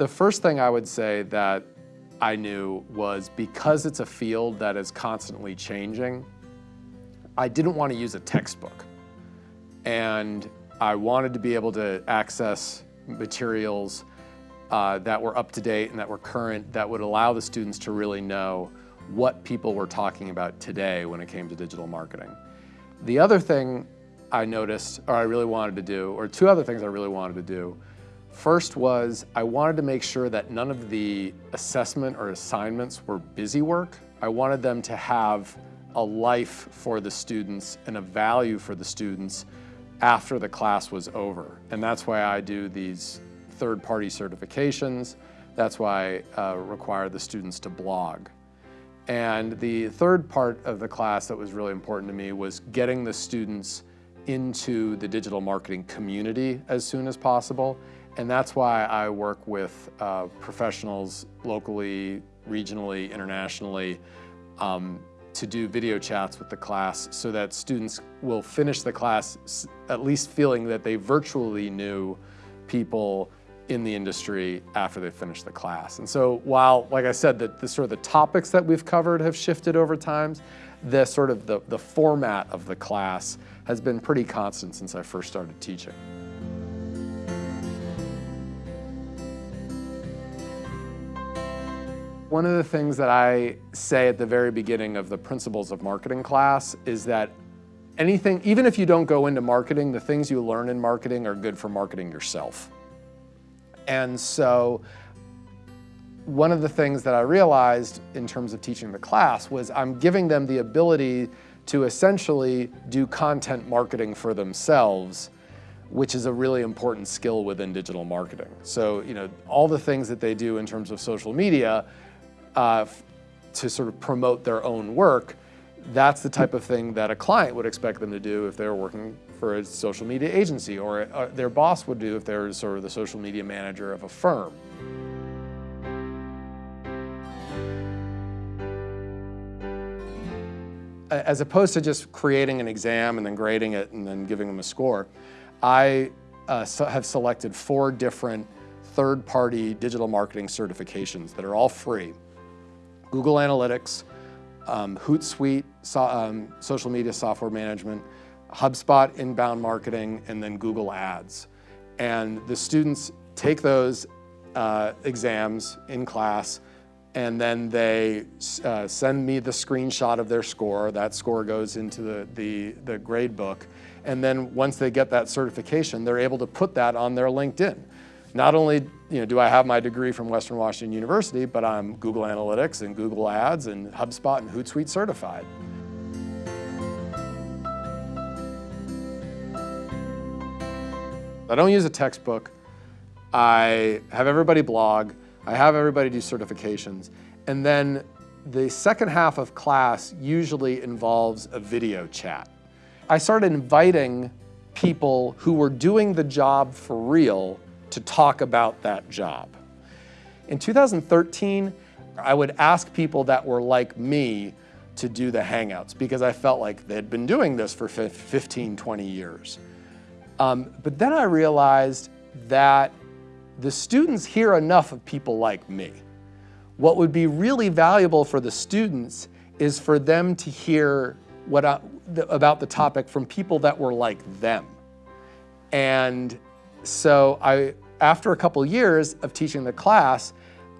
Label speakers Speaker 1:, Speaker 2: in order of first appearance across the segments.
Speaker 1: The first thing I would say that I knew was because it's a field that is constantly changing, I didn't want to use a textbook. And I wanted to be able to access materials uh, that were up to date and that were current that would allow the students to really know what people were talking about today when it came to digital marketing. The other thing I noticed, or I really wanted to do, or two other things I really wanted to do, First was I wanted to make sure that none of the assessment or assignments were busy work. I wanted them to have a life for the students and a value for the students after the class was over. And that's why I do these third-party certifications. That's why I uh, require the students to blog. And the third part of the class that was really important to me was getting the students into the digital marketing community as soon as possible. And that's why I work with uh, professionals locally, regionally, internationally, um, to do video chats with the class so that students will finish the class at least feeling that they virtually knew people in the industry after they finish the class. And so while, like I said, the, the sort of the topics that we've covered have shifted over time, the sort of the, the format of the class has been pretty constant since I first started teaching. One of the things that I say at the very beginning of the Principles of Marketing class is that anything, even if you don't go into marketing, the things you learn in marketing are good for marketing yourself. And so one of the things that I realized in terms of teaching the class was I'm giving them the ability to essentially do content marketing for themselves which is a really important skill within digital marketing. So, you know, all the things that they do in terms of social media uh, to sort of promote their own work, that's the type of thing that a client would expect them to do if they were working for a social media agency or uh, their boss would do if they were sort of the social media manager of a firm. As opposed to just creating an exam and then grading it and then giving them a score, I uh, so have selected four different third-party digital marketing certifications that are all free. Google Analytics, um, Hootsuite, so, um, social media software management, HubSpot inbound marketing, and then Google Ads. And the students take those uh, exams in class and then they uh, send me the screenshot of their score. That score goes into the, the, the grade book. And then once they get that certification, they're able to put that on their LinkedIn. Not only you know, do I have my degree from Western Washington University, but I'm Google Analytics and Google Ads and HubSpot and Hootsuite certified. I don't use a textbook. I have everybody blog. I have everybody do certifications. And then the second half of class usually involves a video chat. I started inviting people who were doing the job for real to talk about that job. In 2013, I would ask people that were like me to do the Hangouts because I felt like they'd been doing this for 15, 20 years. Um, but then I realized that the students hear enough of people like me. What would be really valuable for the students is for them to hear what I, about the topic from people that were like them. And so I, after a couple years of teaching the class,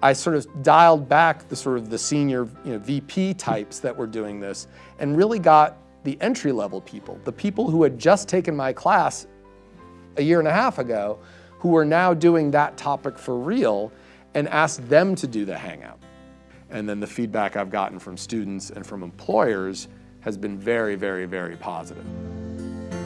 Speaker 1: I sort of dialed back the sort of the senior you know, VP types that were doing this and really got the entry level people, the people who had just taken my class a year and a half ago, who are now doing that topic for real and asked them to do the Hangout. And then the feedback I've gotten from students and from employers has been very, very, very positive.